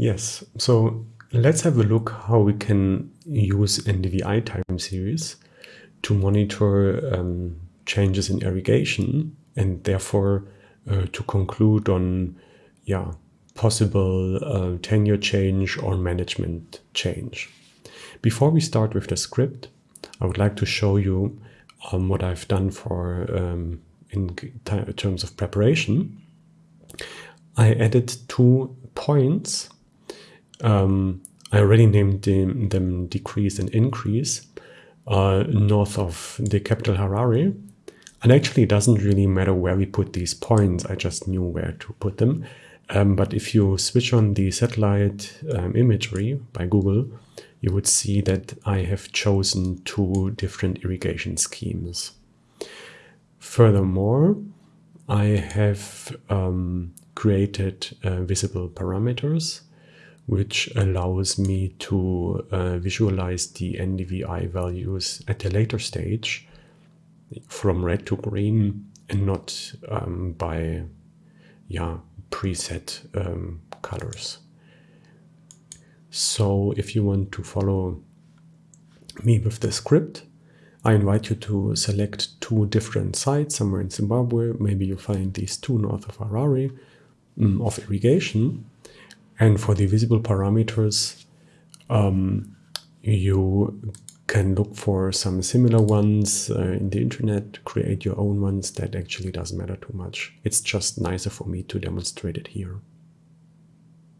Yes, so let's have a look how we can use NDVI time series to monitor um, changes in irrigation and therefore uh, to conclude on yeah, possible uh, tenure change or management change. Before we start with the script, I would like to show you um, what I've done for um, in terms of preparation. I added two points um, I already named them, them, decrease and increase uh, north of the capital Harare. And actually, it doesn't really matter where we put these points. I just knew where to put them. Um, but if you switch on the satellite um, imagery by Google, you would see that I have chosen two different irrigation schemes. Furthermore, I have um, created uh, visible parameters which allows me to uh, visualize the NDVI values at a later stage from red to green and not um, by yeah preset um, colors. So if you want to follow me with the script, I invite you to select two different sites somewhere in Zimbabwe. Maybe you find these two north of Harare um, of irrigation and for the visible parameters, um, you can look for some similar ones uh, in the internet, create your own ones. That actually doesn't matter too much. It's just nicer for me to demonstrate it here.